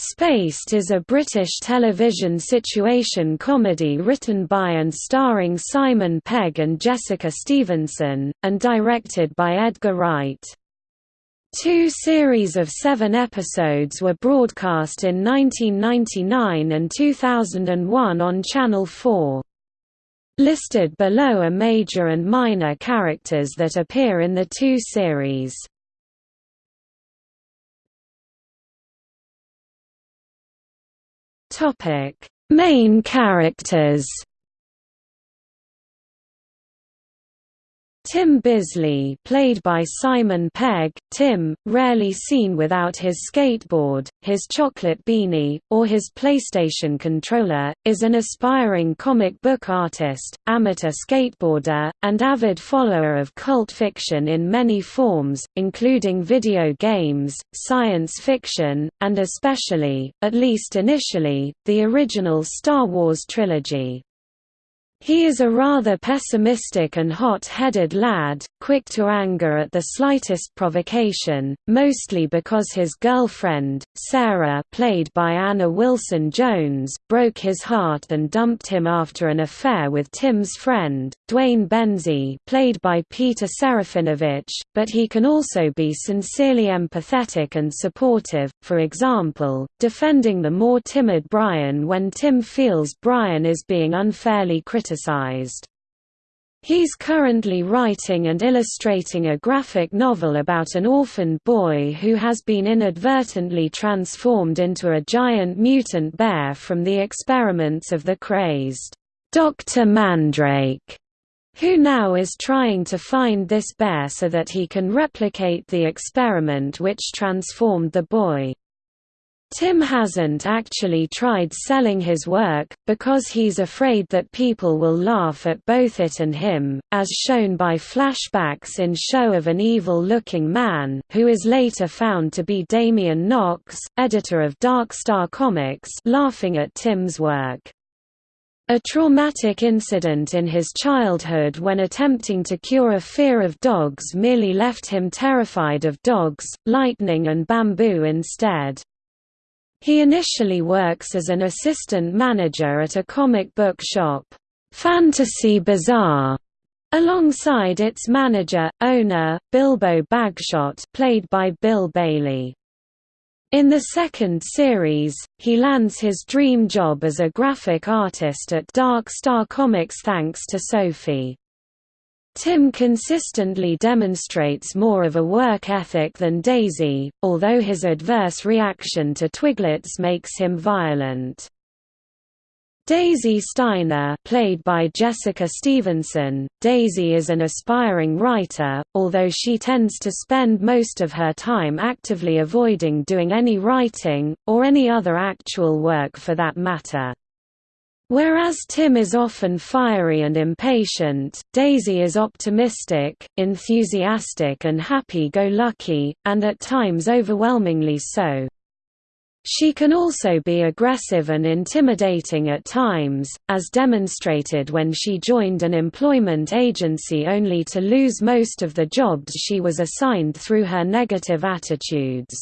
Spaced is a British television situation comedy written by and starring Simon Pegg and Jessica Stevenson, and directed by Edgar Wright. Two series of seven episodes were broadcast in 1999 and 2001 on Channel 4. Listed below are major and minor characters that appear in the two series. Topic: Main characters. Tim Bisley played by Simon Pegg, Tim, rarely seen without his skateboard, his chocolate beanie, or his PlayStation controller, is an aspiring comic book artist, amateur skateboarder, and avid follower of cult fiction in many forms, including video games, science fiction, and especially, at least initially, the original Star Wars trilogy. He is a rather pessimistic and hot-headed lad, quick to anger at the slightest provocation, mostly because his girlfriend, Sarah played by Anna Wilson-Jones, broke his heart and dumped him after an affair with Tim's friend, Duane Benzie played by Peter Serafinowicz, but he can also be sincerely empathetic and supportive, for example, defending the more timid Brian when Tim feels Brian is being unfairly criticized criticized. He's currently writing and illustrating a graphic novel about an orphaned boy who has been inadvertently transformed into a giant mutant bear from the experiments of the crazed Dr. Mandrake, who now is trying to find this bear so that he can replicate the experiment which transformed the boy. Tim hasn't actually tried selling his work, because he's afraid that people will laugh at both it and him, as shown by flashbacks in Show of an Evil-Looking Man who is later found to be Damian Knox, editor of Dark Star Comics laughing at Tim's work. A traumatic incident in his childhood when attempting to cure a fear of dogs merely left him terrified of dogs, lightning and bamboo instead. He initially works as an assistant manager at a comic book shop, Fantasy Bazaar, alongside its manager, owner, Bilbo Bagshot played by Bill Bailey. In the second series, he lands his dream job as a graphic artist at Dark Star Comics thanks to Sophie. Tim consistently demonstrates more of a work ethic than Daisy, although his adverse reaction to Twiglets makes him violent. Daisy Steiner played by Jessica Stevenson, Daisy is an aspiring writer, although she tends to spend most of her time actively avoiding doing any writing, or any other actual work for that matter. Whereas Tim is often fiery and impatient, Daisy is optimistic, enthusiastic and happy-go-lucky, and at times overwhelmingly so. She can also be aggressive and intimidating at times, as demonstrated when she joined an employment agency only to lose most of the jobs she was assigned through her negative attitudes.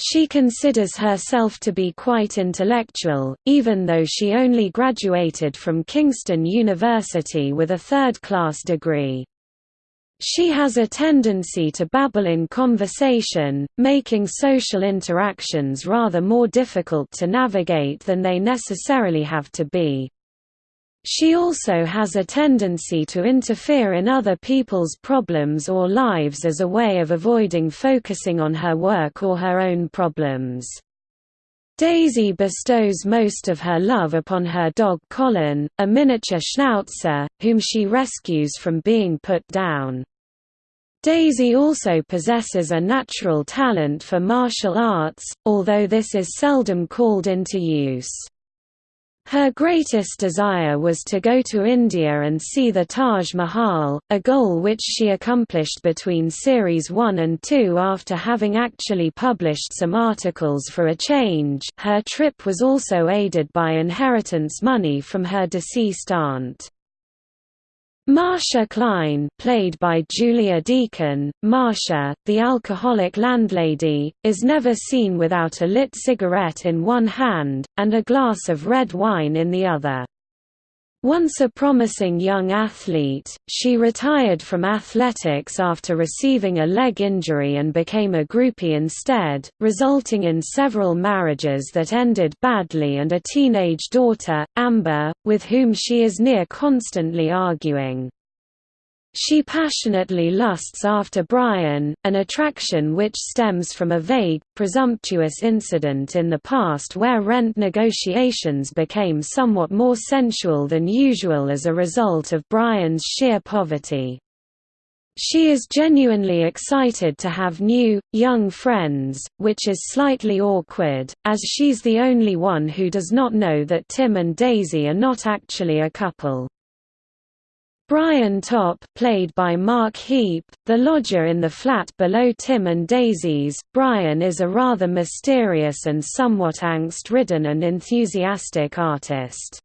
She considers herself to be quite intellectual, even though she only graduated from Kingston University with a third-class degree. She has a tendency to babble in conversation, making social interactions rather more difficult to navigate than they necessarily have to be. She also has a tendency to interfere in other people's problems or lives as a way of avoiding focusing on her work or her own problems. Daisy bestows most of her love upon her dog Colin, a miniature schnauzer, whom she rescues from being put down. Daisy also possesses a natural talent for martial arts, although this is seldom called into use. Her greatest desire was to go to India and see the Taj Mahal, a goal which she accomplished between Series 1 and 2 after having actually published some articles for a change her trip was also aided by inheritance money from her deceased aunt. Marsha Klein played by Julia Deakin, Marsha, the alcoholic landlady, is never seen without a lit cigarette in one hand, and a glass of red wine in the other. Once a promising young athlete, she retired from athletics after receiving a leg injury and became a groupie instead, resulting in several marriages that ended badly and a teenage daughter, Amber, with whom she is near constantly arguing. She passionately lusts after Brian, an attraction which stems from a vague, presumptuous incident in the past where rent negotiations became somewhat more sensual than usual as a result of Brian's sheer poverty. She is genuinely excited to have new, young friends, which is slightly awkward, as she's the only one who does not know that Tim and Daisy are not actually a couple. Brian Topp played by Mark Heap, the lodger in the flat below Tim and Daisy's, Brian is a rather mysterious and somewhat angst-ridden and enthusiastic artist.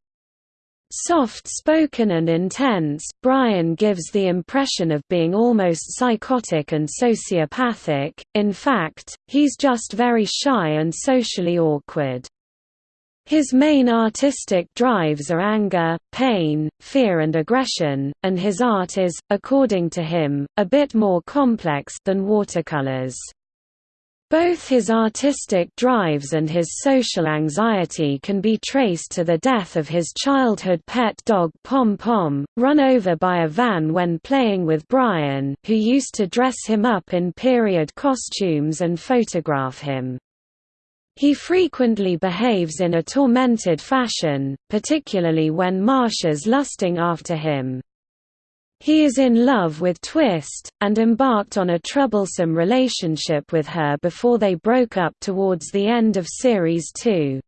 Soft-spoken and intense, Brian gives the impression of being almost psychotic and sociopathic, in fact, he's just very shy and socially awkward. His main artistic drives are anger, pain, fear and aggression, and his art is, according to him, a bit more complex than watercolors. Both his artistic drives and his social anxiety can be traced to the death of his childhood pet dog Pom Pom, run over by a van when playing with Brian, who used to dress him up in period costumes and photograph him. He frequently behaves in a tormented fashion, particularly when Marsha's lusting after him. He is in love with Twist, and embarked on a troublesome relationship with her before they broke up towards the end of Series 2.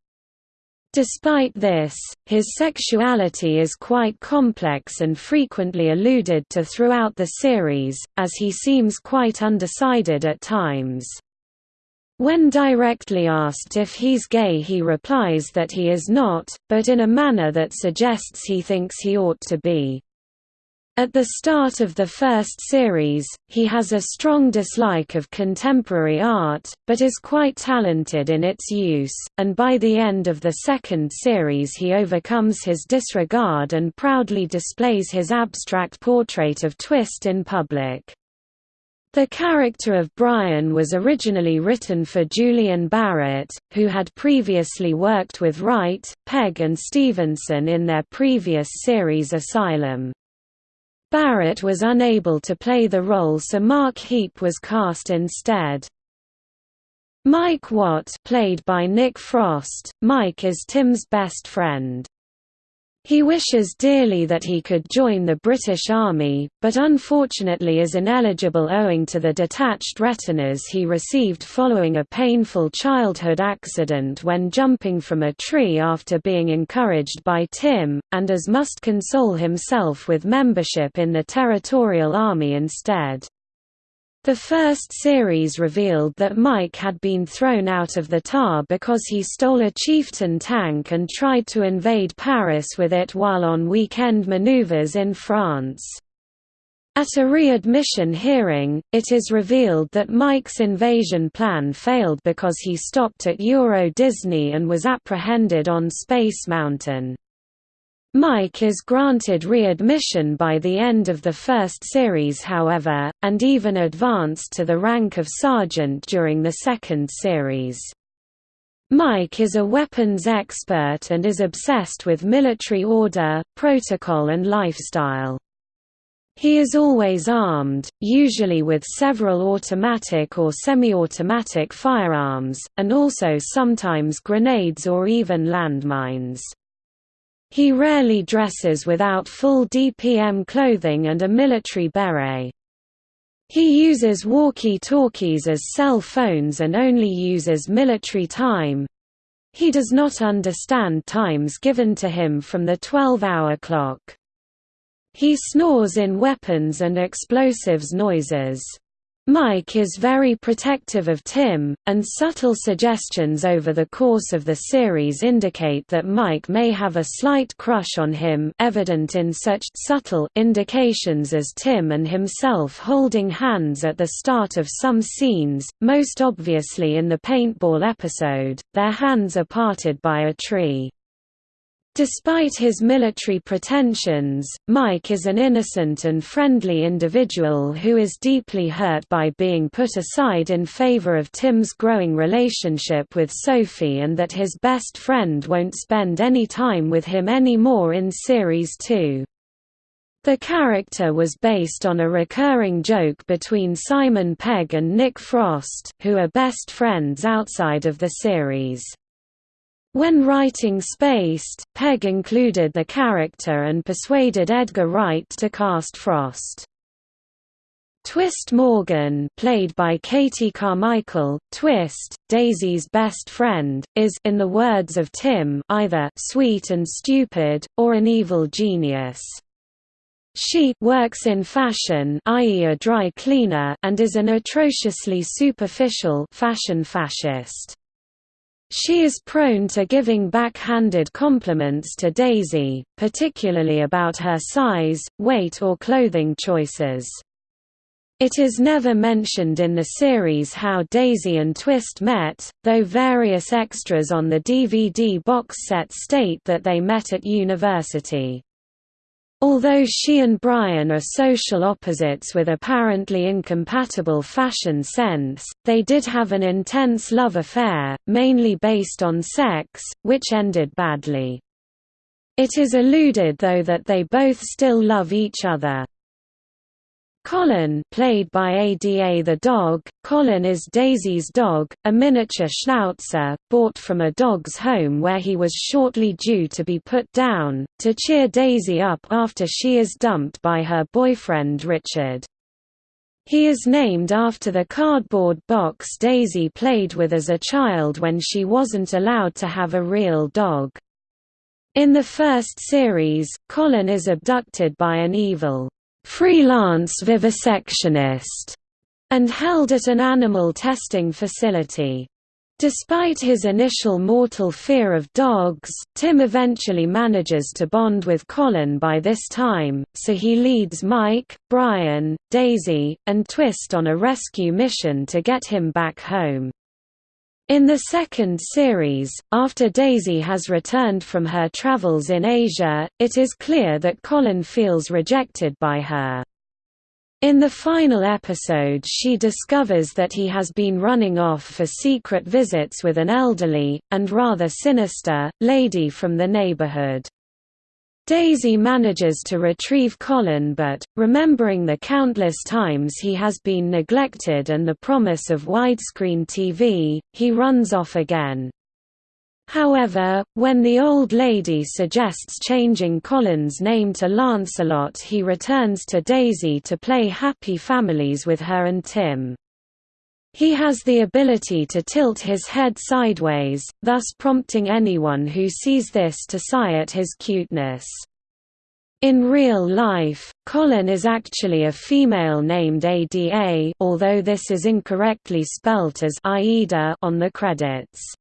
Despite this, his sexuality is quite complex and frequently alluded to throughout the series, as he seems quite undecided at times. When directly asked if he's gay he replies that he is not, but in a manner that suggests he thinks he ought to be. At the start of the first series, he has a strong dislike of contemporary art, but is quite talented in its use, and by the end of the second series he overcomes his disregard and proudly displays his abstract portrait of Twist in public. The character of Brian was originally written for Julian Barratt, who had previously worked with Wright, Pegg and Stevenson in their previous series Asylum. Barratt was unable to play the role so Mark Heap was cast instead. Mike Watt played by Nick Frost, Mike is Tim's best friend. He wishes dearly that he could join the British Army, but unfortunately is ineligible owing to the detached retinas he received following a painful childhood accident when jumping from a tree after being encouraged by Tim, and as must console himself with membership in the Territorial Army instead. The first series revealed that Mike had been thrown out of the TAR because he stole a Chieftain tank and tried to invade Paris with it while on weekend maneuvers in France. At a readmission hearing, it is revealed that Mike's invasion plan failed because he stopped at Euro Disney and was apprehended on Space Mountain. Mike is granted readmission by the end of the first series however, and even advanced to the rank of sergeant during the second series. Mike is a weapons expert and is obsessed with military order, protocol and lifestyle. He is always armed, usually with several automatic or semi-automatic firearms, and also sometimes grenades or even landmines. He rarely dresses without full DPM clothing and a military beret. He uses walkie-talkies as cell phones and only uses military time. He does not understand times given to him from the 12-hour clock. He snores in weapons and explosives noises. Mike is very protective of Tim, and subtle suggestions over the course of the series indicate that Mike may have a slight crush on him evident in such subtle indications as Tim and himself holding hands at the start of some scenes, most obviously in the paintball episode, their hands are parted by a tree. Despite his military pretensions, Mike is an innocent and friendly individual who is deeply hurt by being put aside in favor of Tim's growing relationship with Sophie and that his best friend won't spend any time with him anymore in Series 2. The character was based on a recurring joke between Simon Pegg and Nick Frost, who are best friends outside of the series. When writing Spaced, Pegg included the character and persuaded Edgar Wright to cast Frost. Twist Morgan played by Katie Carmichael, Twist, Daisy's best friend, is in the words of Tim either «sweet and stupid», or an evil genius. She works in fashion i.e. a dry cleaner and is an atrociously superficial fashion fascist. She is prone to giving backhanded compliments to Daisy, particularly about her size, weight or clothing choices. It is never mentioned in the series how Daisy and Twist met, though various extras on the DVD box set state that they met at university. Although she and Brian are social opposites with apparently incompatible fashion sense, they did have an intense love affair, mainly based on sex, which ended badly. It is alluded though that they both still love each other. Colin played by Ada the dog, Colin is Daisy's dog, a miniature schnauzer, bought from a dog's home where he was shortly due to be put down, to cheer Daisy up after she is dumped by her boyfriend Richard. He is named after the cardboard box Daisy played with as a child when she wasn't allowed to have a real dog. In the first series, Colin is abducted by an evil freelance vivisectionist, and held at an animal testing facility. Despite his initial mortal fear of dogs, Tim eventually manages to bond with Colin by this time, so he leads Mike, Brian, Daisy, and Twist on a rescue mission to get him back home. In the second series, after Daisy has returned from her travels in Asia, it is clear that Colin feels rejected by her. In the final episode she discovers that he has been running off for secret visits with an elderly, and rather sinister, lady from the neighborhood. Daisy manages to retrieve Colin but, remembering the countless times he has been neglected and the promise of widescreen TV, he runs off again. However, when the old lady suggests changing Colin's name to Lancelot he returns to Daisy to play Happy Families with her and Tim. He has the ability to tilt his head sideways, thus prompting anyone who sees this to sigh at his cuteness. In real life, Colin is actually a female named Ada although this is incorrectly spelt as Aida on the credits.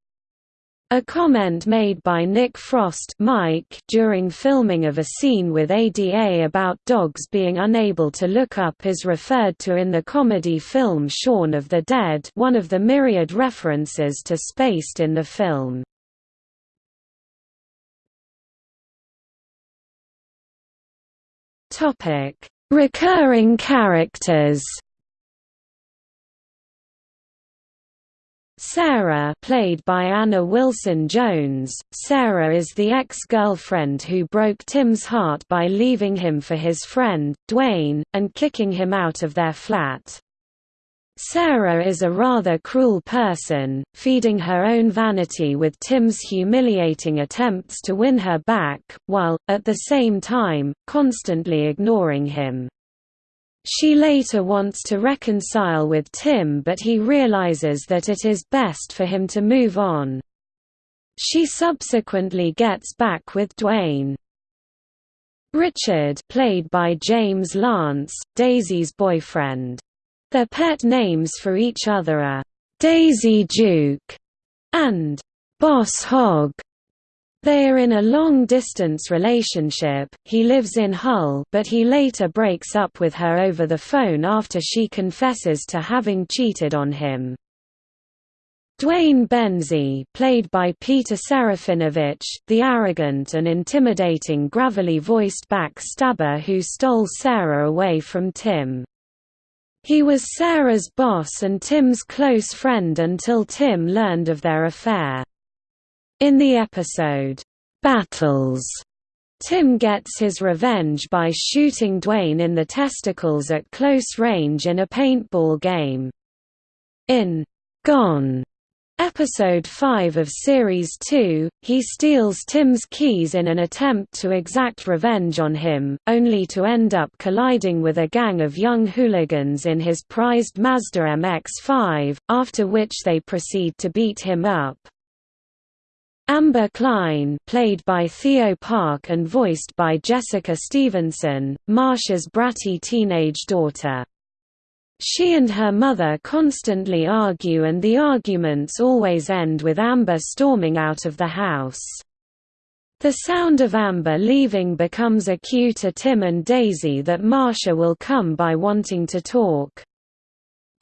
A comment made by Nick Frost Mike during filming of a scene with ADA about dogs being unable to look up is referred to in the comedy film Shaun of the Dead one of the myriad references to Spaced in the film. Recurring characters Sarah played by Anna Wilson-Jones, Sarah is the ex-girlfriend who broke Tim's heart by leaving him for his friend, Duane, and kicking him out of their flat. Sarah is a rather cruel person, feeding her own vanity with Tim's humiliating attempts to win her back, while, at the same time, constantly ignoring him. She later wants to reconcile with Tim but he realizes that it is best for him to move on. She subsequently gets back with Duane. Richard played by James Lance, Daisy's boyfriend. Their pet names for each other are, "'Daisy Duke' and "'Boss Hogg'. They are in a long-distance relationship, he lives in Hull but he later breaks up with her over the phone after she confesses to having cheated on him. Duane Benzie played by Peter Serafinowicz, the arrogant and intimidating gravelly-voiced backstabber who stole Sarah away from Tim. He was Sarah's boss and Tim's close friend until Tim learned of their affair. In the episode, "'Battles' Tim gets his revenge by shooting Duane in the testicles at close range in a paintball game. In "'Gone' Episode 5 of Series 2, he steals Tim's keys in an attempt to exact revenge on him, only to end up colliding with a gang of young hooligans in his prized Mazda MX-5, after which they proceed to beat him up. Amber Klein played by Theo Park and voiced by Jessica Stevenson, Marsha's bratty teenage daughter. She and her mother constantly argue and the arguments always end with Amber storming out of the house. The sound of Amber leaving becomes a cue to Tim and Daisy that Marsha will come by wanting to talk.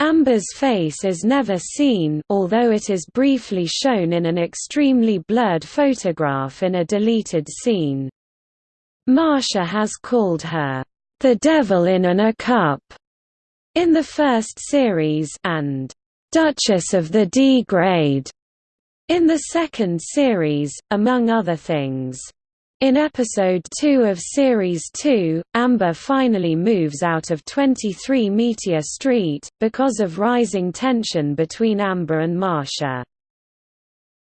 Amber's face is never seen although it is briefly shown in an extremely blurred photograph in a deleted scene. Marsha has called her, "...the devil in an a cup", in the first series and "...Duchess of the D-grade", in the second series, among other things. In episode 2 of series 2, Amber finally moves out of 23 Meteor Street, because of rising tension between Amber and Marsha.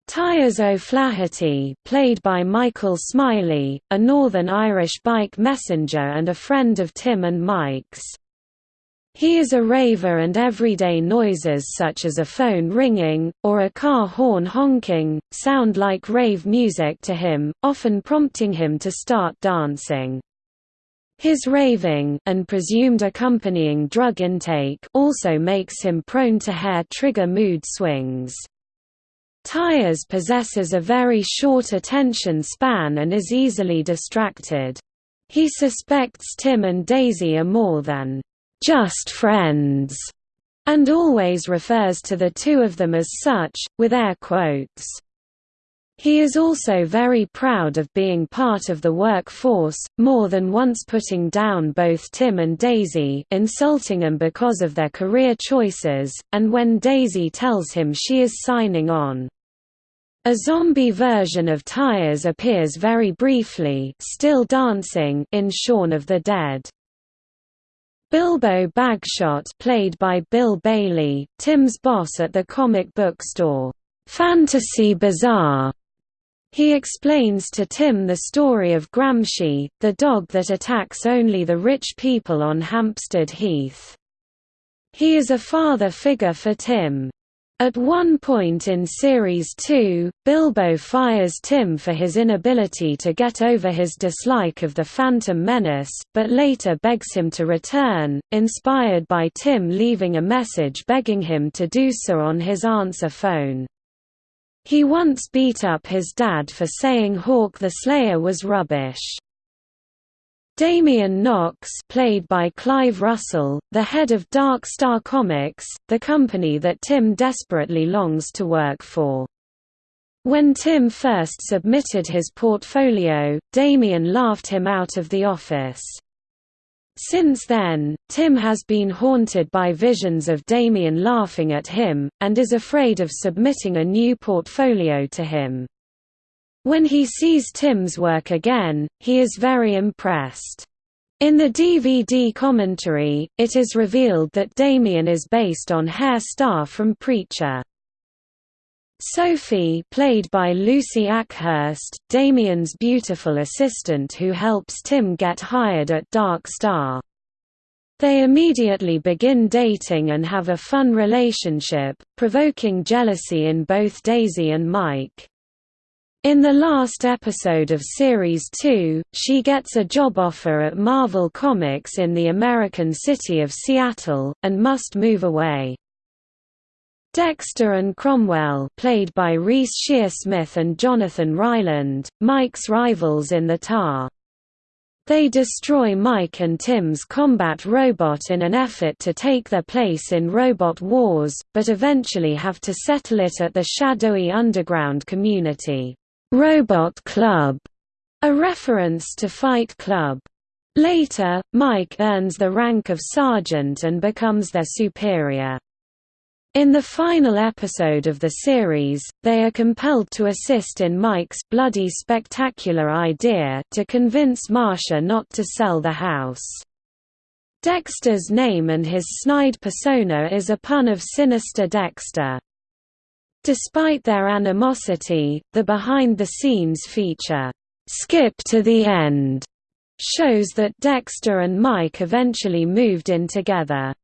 Tyres O'Flaherty played by Michael Smiley, a Northern Irish bike messenger and a friend of Tim and Mike's. He is a raver and everyday noises such as a phone ringing, or a car horn honking, sound like rave music to him, often prompting him to start dancing. His raving and presumed accompanying drug intake also makes him prone to hair-trigger mood swings. Tyres possesses a very short attention span and is easily distracted. He suspects Tim and Daisy are more than just friends, and always refers to the two of them as such, with air quotes. He is also very proud of being part of the workforce, more than once putting down both Tim and Daisy insulting them because of their career choices, and when Daisy tells him she is signing on. A zombie version of Tyres appears very briefly still dancing in Shaun of the Dead. Bilbo Bagshot played by Bill Bailey, Tim's boss at the comic book store, Fantasy Bazaar. He explains to Tim the story of Gramsci, the dog that attacks only the rich people on Hampstead Heath. He is a father figure for Tim. At one point in Series 2, Bilbo fires Tim for his inability to get over his dislike of the Phantom Menace, but later begs him to return, inspired by Tim leaving a message begging him to do so on his answer phone. He once beat up his dad for saying Hawk the Slayer was rubbish. Damian Knox played by Clive Russell, the head of Dark Star Comics, the company that Tim desperately longs to work for. When Tim first submitted his portfolio, Damian laughed him out of the office. Since then, Tim has been haunted by visions of Damian laughing at him, and is afraid of submitting a new portfolio to him. When he sees Tim's work again, he is very impressed. In the DVD commentary, it is revealed that Damian is based on Herr Starr from Preacher. Sophie played by Lucy Akhurst, Damian's beautiful assistant who helps Tim get hired at Dark Star. They immediately begin dating and have a fun relationship, provoking jealousy in both Daisy and Mike. In the last episode of Series 2, she gets a job offer at Marvel Comics in the American city of Seattle, and must move away. Dexter and Cromwell played by Reece Shearsmith and Jonathan Ryland, Mike's rivals in the TAR. They destroy Mike and Tim's combat robot in an effort to take their place in Robot Wars, but eventually have to settle it at the shadowy underground community. Robot Club, a reference to Fight Club. Later, Mike earns the rank of sergeant and becomes their superior. In the final episode of the series, they are compelled to assist in Mike's bloody spectacular idea to convince Marsha not to sell the house. Dexter's name and his snide persona is a pun of Sinister Dexter. Despite their animosity, the behind-the-scenes feature, "'Skip to the End' shows that Dexter and Mike eventually moved in together.